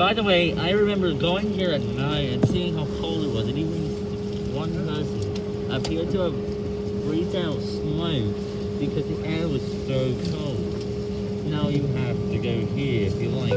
By the way, I remember going here at night and seeing how cold it was, and even one person appeared to have breathed out smoke because the air was so cold. Now you have to go here if you like